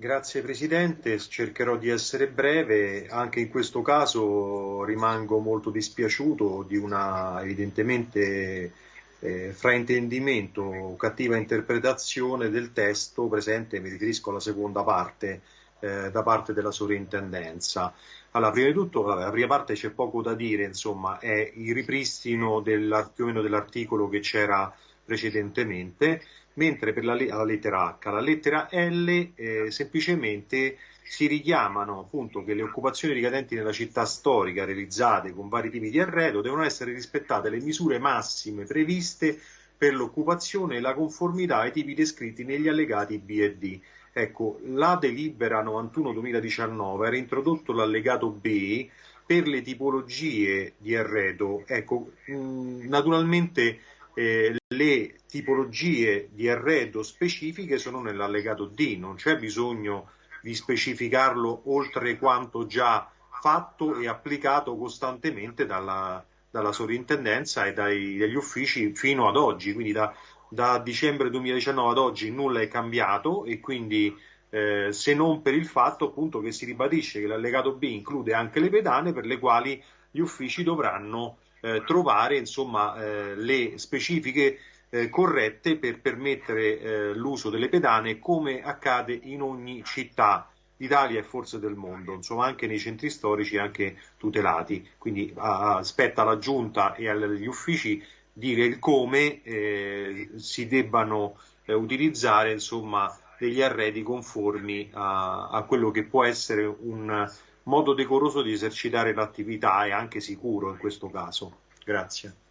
Grazie Presidente, cercherò di essere breve, anche in questo caso rimango molto dispiaciuto di una evidentemente eh, fraintendimento cattiva interpretazione del testo presente, mi riferisco alla seconda parte, eh, da parte della sovrintendenza. Allora, prima di tutto, vabbè, la prima parte c'è poco da dire, insomma, è il ripristino dell'articolo che c'era precedentemente, mentre per la, la, lettera H, la lettera L eh, semplicemente si richiamano appunto che le occupazioni ricadenti nella città storica realizzate con vari tipi di arredo devono essere rispettate le misure massime previste per l'occupazione e la conformità ai tipi descritti negli allegati B e D. Ecco, la delibera 91-2019 era introdotto l'allegato B per le tipologie di arredo. Ecco, naturalmente eh, le tipologie di arredo specifiche sono nell'allegato D, non c'è bisogno di specificarlo oltre quanto già fatto e applicato costantemente dalla, dalla sovrintendenza e dai, dagli uffici fino ad oggi, quindi da, da, dicembre 2019 ad oggi nulla è cambiato e quindi eh, se non per il fatto appunto che si ribadisce che l'allegato B include anche le pedane per le quali gli uffici dovranno eh, trovare insomma, eh, le specifiche eh, corrette per permettere eh, l'uso delle pedane come accade in ogni città d'Italia e forse del mondo, insomma anche nei centri storici anche tutelati. Quindi a, spetta alla giunta e agli uffici dire come eh, si debbano eh, utilizzare insomma, degli arredi conformi a, a quello che può essere un modo decoroso di esercitare l'attività e anche sicuro in questo caso. Grazie.